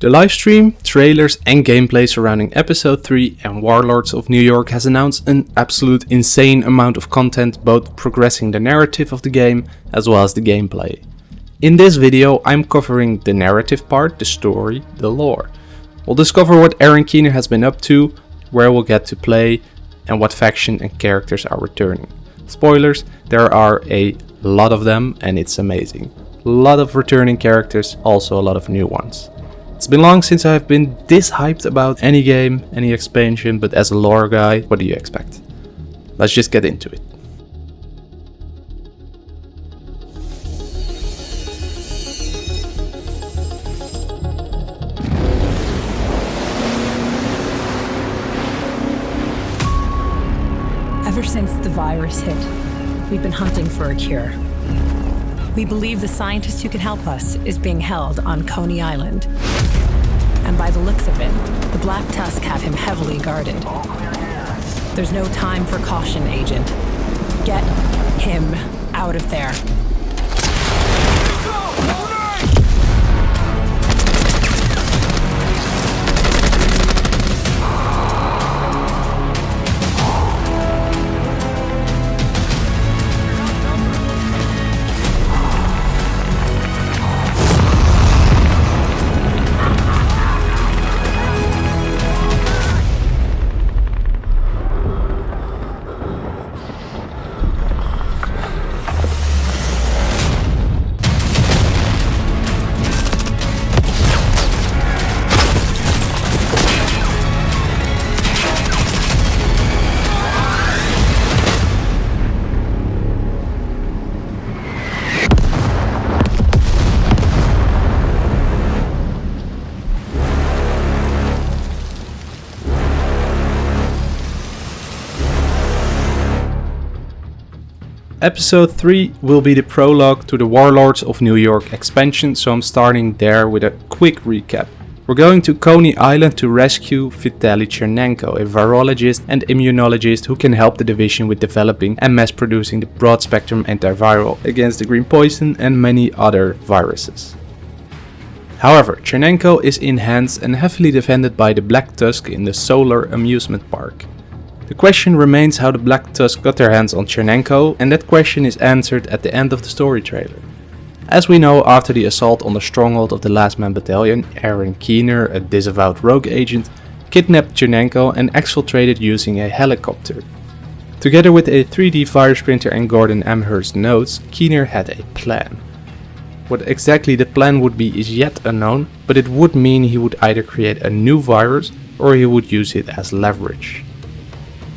The livestream, trailers and gameplay surrounding episode 3 and Warlords of New York has announced an absolute insane amount of content both progressing the narrative of the game as well as the gameplay. In this video I'm covering the narrative part, the story, the lore. We'll discover what Aaron Keener has been up to, where we'll get to play and what faction and characters are returning. Spoilers, there are a lot of them and it's amazing. A lot of returning characters, also a lot of new ones. It's been long since I've been this hyped about any game, any expansion, but as a lore guy, what do you expect? Let's just get into it. Ever since the virus hit, we've been hunting for a cure. We believe the scientist who can help us is being held on Coney Island. And by the looks of it, the Black Tusk have him heavily guarded. There's no time for caution, Agent. Get him out of there. Episode 3 will be the prologue to the Warlords of New York expansion, so I'm starting there with a quick recap. We're going to Coney Island to rescue Vitaly Chernenko, a virologist and immunologist who can help the division with developing and mass producing the broad spectrum antiviral against the green poison and many other viruses. However, Chernenko is in hands and heavily defended by the Black Tusk in the Solar Amusement Park. The question remains how the Black Tusk got their hands on Chernenko and that question is answered at the end of the story trailer. As we know, after the assault on the stronghold of the Last Man Battalion, Aaron Keener, a disavowed rogue agent, kidnapped Chernenko and exfiltrated using a helicopter. Together with a 3D virus printer and Gordon Amherst notes, Keener had a plan. What exactly the plan would be is yet unknown, but it would mean he would either create a new virus or he would use it as leverage.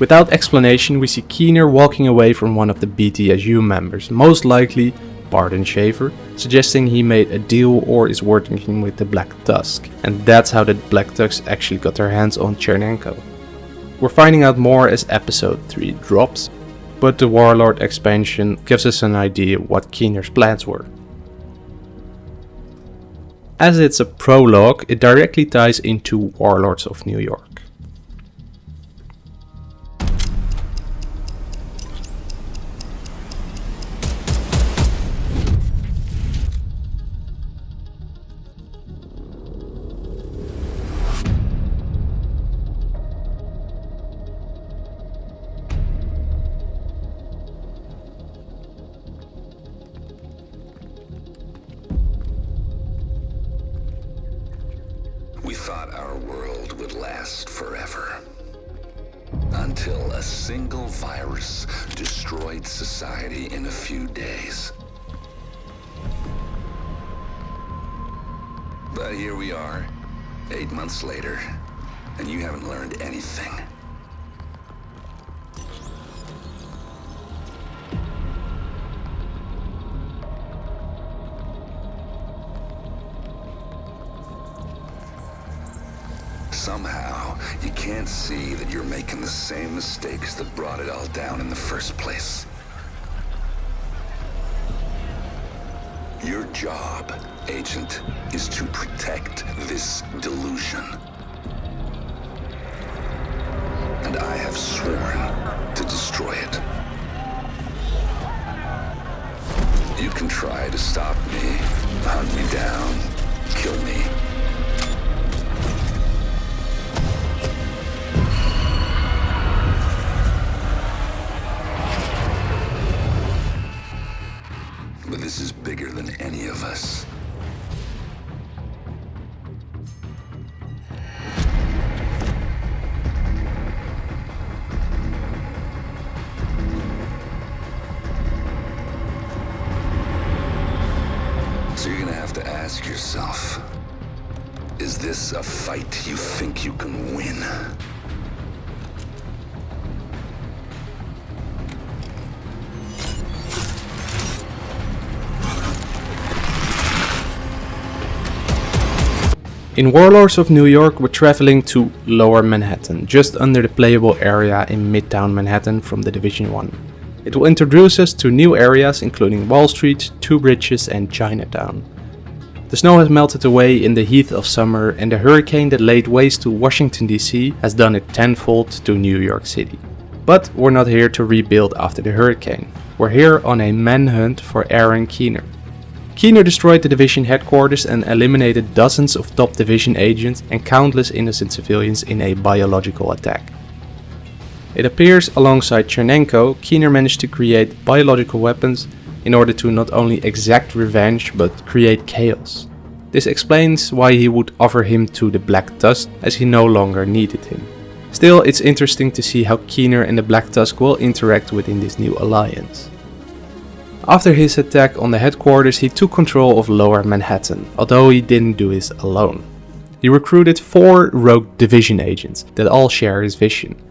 Without explanation we see Keener walking away from one of the BTSU members, most likely Barton Shaver, suggesting he made a deal or is working with the Black Tusk, and that's how the Black Tusk actually got their hands on Chernenko. We're finding out more as episode 3 drops, but the Warlord expansion gives us an idea what Keener's plans were. As it's a prologue, it directly ties into Warlords of New York. Society in a few days. But here we are, eight months later, and you haven't learned anything. Somehow, you can't see that you're making the same mistakes that brought it all down in the first place. Your job, Agent, is to protect this delusion. And I have sworn to destroy it. You can try to stop me, hunt me down, kill me. Yourself. Is this a fight you think you can win? In Warlords of New York we're traveling to Lower Manhattan, just under the playable area in Midtown Manhattan from the Division 1. It will introduce us to new areas including Wall Street, Two Bridges and Chinatown. The snow has melted away in the heat of summer and the hurricane that laid waste to Washington DC has done it tenfold to New York City. But we're not here to rebuild after the hurricane. We're here on a manhunt for Aaron Keener. Keener destroyed the division headquarters and eliminated dozens of top division agents and countless innocent civilians in a biological attack. It appears alongside Chernenko, Keener managed to create biological weapons in order to not only exact revenge but create chaos. This explains why he would offer him to the Black Tusk as he no longer needed him. Still, it's interesting to see how Keener and the Black Tusk will interact within this new alliance. After his attack on the headquarters he took control of Lower Manhattan, although he didn't do this alone. He recruited four rogue division agents that all share his vision.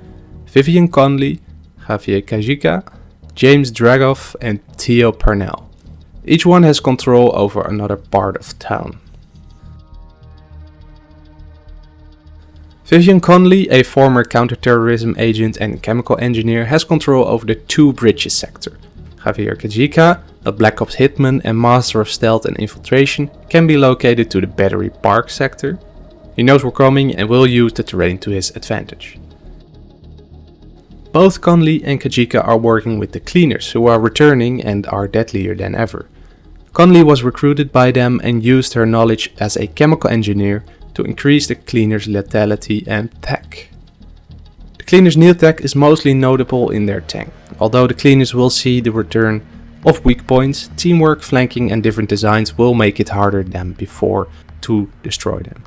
Vivian Conley, Javier Kajika, James Dragov and Theo Parnell. Each one has control over another part of town. Vivian Conley, a former counterterrorism agent and chemical engineer, has control over the Two Bridges sector, Javier Kajika, a Black Ops hitman and master of stealth and infiltration, can be located to the Battery Park sector. He knows we're coming and will use the terrain to his advantage. Both Conley and Kajika are working with the cleaners who are returning and are deadlier than ever. Conley was recruited by them and used her knowledge as a chemical engineer to increase the cleaners' lethality and tech. The cleaners' new tech is mostly notable in their tank. Although the cleaners will see the return of weak points, teamwork, flanking and different designs will make it harder than before to destroy them.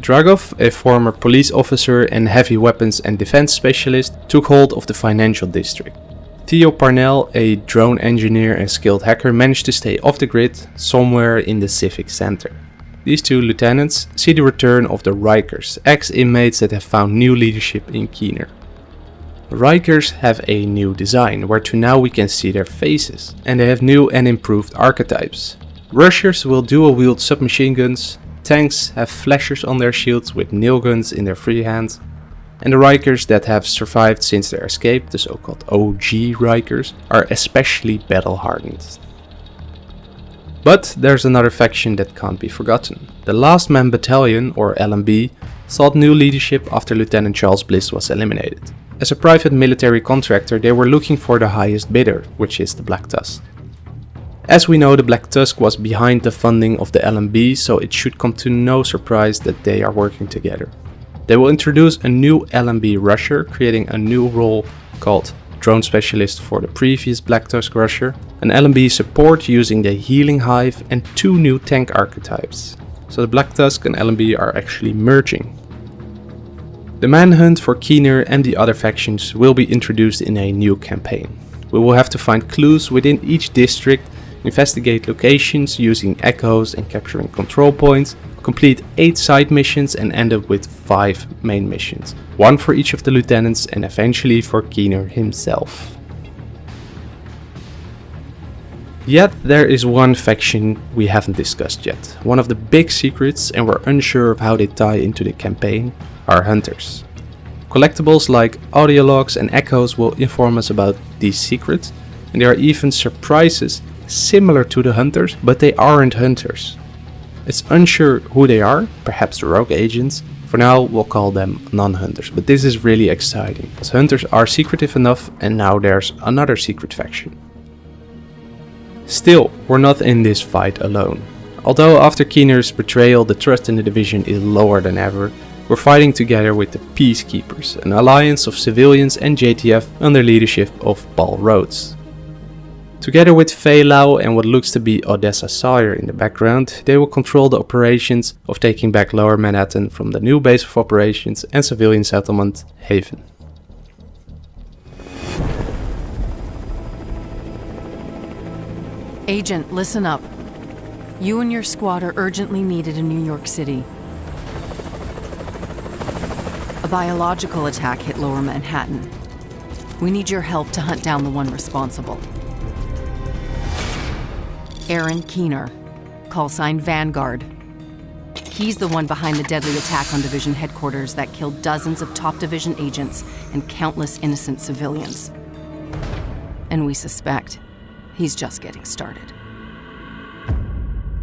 Dragov, a former police officer and heavy weapons and defense specialist, took hold of the financial district. Theo Parnell, a drone engineer and skilled hacker, managed to stay off the grid somewhere in the civic center. These two lieutenants see the return of the Rikers, ex-inmates that have found new leadership in Keener. Rikers have a new design, where to now we can see their faces, and they have new and improved archetypes. Rushers will dual wield submachine guns, tanks have flashers on their shields with nail guns in their free hands, and the Rikers that have survived since their escape, the so-called OG Rikers, are especially battle hardened. But there's another faction that can't be forgotten. The Last Man Battalion, or LMB, sought new leadership after Lieutenant Charles Bliss was eliminated. As a private military contractor they were looking for the highest bidder, which is the Black Tusk. As we know the Black Tusk was behind the funding of the LMB so it should come to no surprise that they are working together. They will introduce a new LMB rusher creating a new role called drone specialist for the previous Black Tusk rusher, an LMB support using the healing hive and two new tank archetypes. So the Black Tusk and LMB are actually merging. The manhunt for Keener and the other factions will be introduced in a new campaign. We will have to find clues within each district, investigate locations using echoes and capturing control points, complete 8 side missions and end up with 5 main missions, one for each of the lieutenants and eventually for Keener himself. Yet there is one faction we haven't discussed yet, one of the big secrets and we're unsure of how they tie into the campaign, are hunters. Collectibles like audio logs and echoes will inform us about these secrets and there are even surprises similar to the hunters but they aren't hunters. It's unsure who they are, perhaps rogue agents. For now we'll call them non-hunters, but this is really exciting, as hunters are secretive enough and now there's another secret faction. Still, we're not in this fight alone. Although after Keener's betrayal the trust in the division is lower than ever, we're fighting together with the Peacekeepers, an alliance of civilians and JTF under leadership of Paul Rhodes. Together with Faye Lau and what looks to be Odessa Sawyer in the background, they will control the operations of taking back Lower Manhattan from the new base of operations and civilian settlement, Haven. Agent, listen up. You and your squad are urgently needed in New York City. A biological attack hit Lower Manhattan. We need your help to hunt down the one responsible. Aaron Keener, call sign Vanguard. He's the one behind the deadly attack on Division headquarters that killed dozens of top Division agents and countless innocent civilians. And we suspect he's just getting started.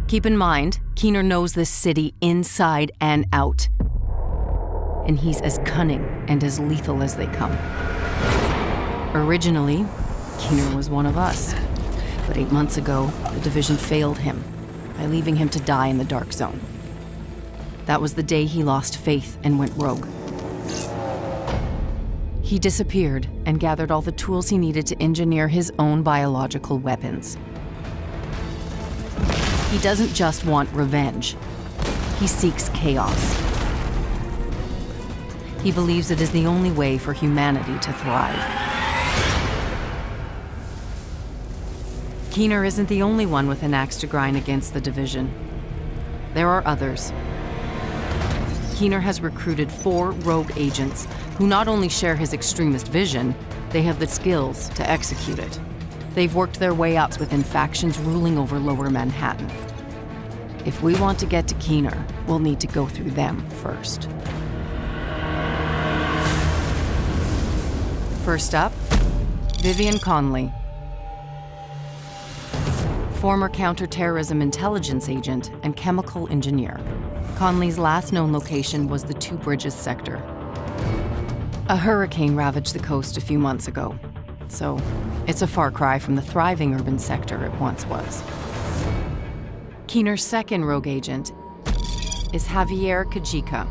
Keep in mind, Keener knows this city inside and out. And he's as cunning and as lethal as they come. Originally, Keener was one of us. But eight months ago, the division failed him by leaving him to die in the Dark Zone. That was the day he lost faith and went rogue. He disappeared and gathered all the tools he needed to engineer his own biological weapons. He doesn't just want revenge, he seeks chaos. He believes it is the only way for humanity to thrive. Keener isn't the only one with an axe to grind against the division. There are others. Keener has recruited four rogue agents who not only share his extremist vision, they have the skills to execute it. They've worked their way up within factions ruling over lower Manhattan. If we want to get to Keener, we'll need to go through them first. First up, Vivian Conley. Former counterterrorism intelligence agent and chemical engineer. Conley's last known location was the Two Bridges sector. A hurricane ravaged the coast a few months ago, so it's a far cry from the thriving urban sector it once was. Keener's second rogue agent is Javier Kajika,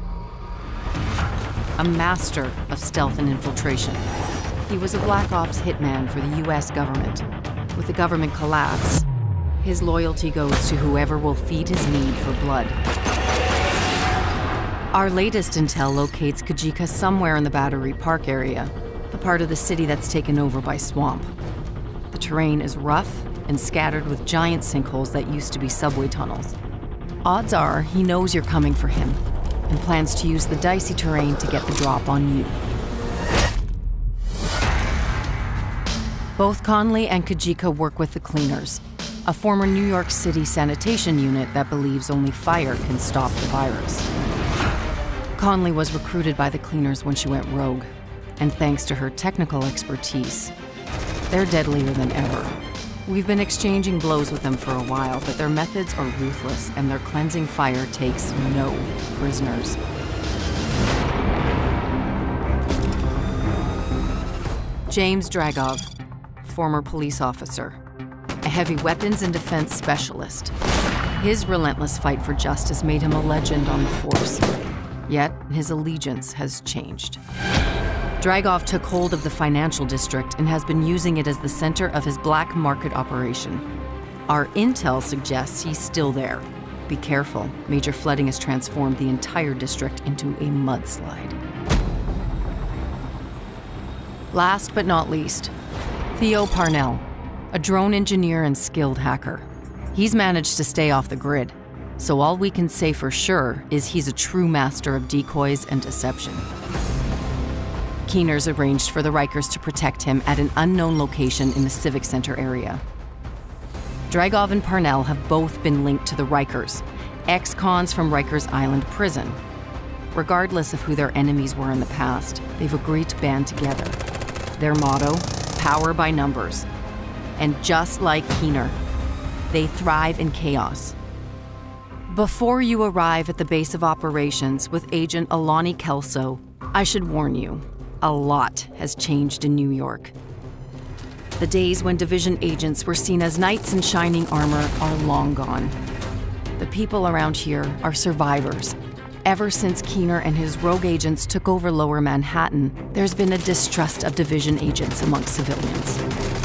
a master of stealth and infiltration. He was a Black Ops hitman for the US government. With the government collapse, his loyalty goes to whoever will feed his need for blood. Our latest intel locates Kajika somewhere in the Battery Park area, the part of the city that's taken over by swamp. The terrain is rough and scattered with giant sinkholes that used to be subway tunnels. Odds are he knows you're coming for him and plans to use the dicey terrain to get the drop on you. Both Conley and Kajika work with the Cleaners, a former New York City sanitation unit that believes only fire can stop the virus. Conley was recruited by the Cleaners when she went rogue, and thanks to her technical expertise, they're deadlier than ever. We've been exchanging blows with them for a while, but their methods are ruthless and their cleansing fire takes no prisoners. James Dragov, former police officer, heavy weapons and defense specialist. His relentless fight for justice made him a legend on the force. Yet, his allegiance has changed. Dragov took hold of the financial district and has been using it as the center of his black market operation. Our intel suggests he's still there. Be careful, major flooding has transformed the entire district into a mudslide. Last but not least, Theo Parnell, a drone engineer and skilled hacker. He's managed to stay off the grid, so all we can say for sure is he's a true master of decoys and deception. Keener's arranged for the Rikers to protect him at an unknown location in the Civic Center area. Dragov and Parnell have both been linked to the Rikers, ex-cons from Rikers Island prison. Regardless of who their enemies were in the past, they've agreed to band together. Their motto, power by numbers. And just like Keener, they thrive in chaos. Before you arrive at the base of operations with Agent Alani Kelso, I should warn you, a lot has changed in New York. The days when division agents were seen as knights in shining armor are long gone. The people around here are survivors. Ever since Keener and his rogue agents took over lower Manhattan, there's been a distrust of division agents among civilians.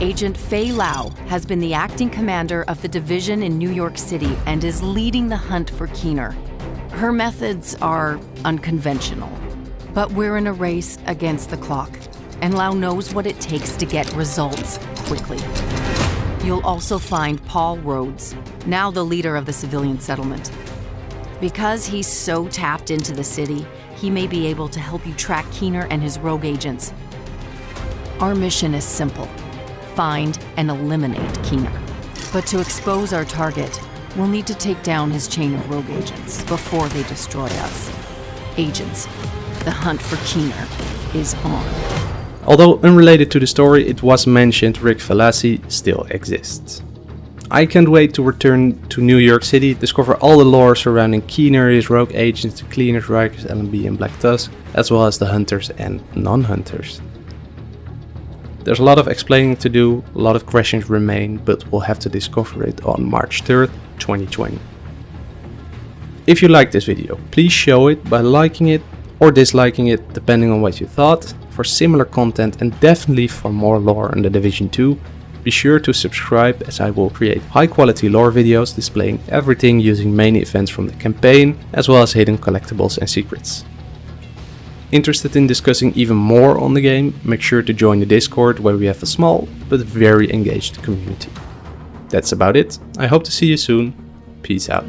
Agent Faye Lau has been the acting commander of the division in New York City and is leading the hunt for Keener. Her methods are unconventional, but we're in a race against the clock, and Lau knows what it takes to get results quickly. You'll also find Paul Rhodes, now the leader of the civilian settlement. Because he's so tapped into the city, he may be able to help you track Keener and his rogue agents. Our mission is simple find and eliminate Keener. But to expose our target, we'll need to take down his chain of rogue agents before they destroy us. Agents, the hunt for Keener is on. Although unrelated to the story, it was mentioned Rick Velassi still exists. I can't wait to return to New York City, discover all the lore surrounding Keener, his rogue agents, the Cleaners, Rikers, LMB and Black Tusk, as well as the hunters and non-hunters. There's a lot of explaining to do, a lot of questions remain, but we'll have to discover it on March 3rd, 2020. If you liked this video, please show it by liking it or disliking it depending on what you thought. For similar content and definitely for more lore on The Division 2, be sure to subscribe as I will create high quality lore videos displaying everything using main events from the campaign as well as hidden collectibles and secrets. Interested in discussing even more on the game, make sure to join the Discord where we have a small but very engaged community. That's about it, I hope to see you soon, peace out.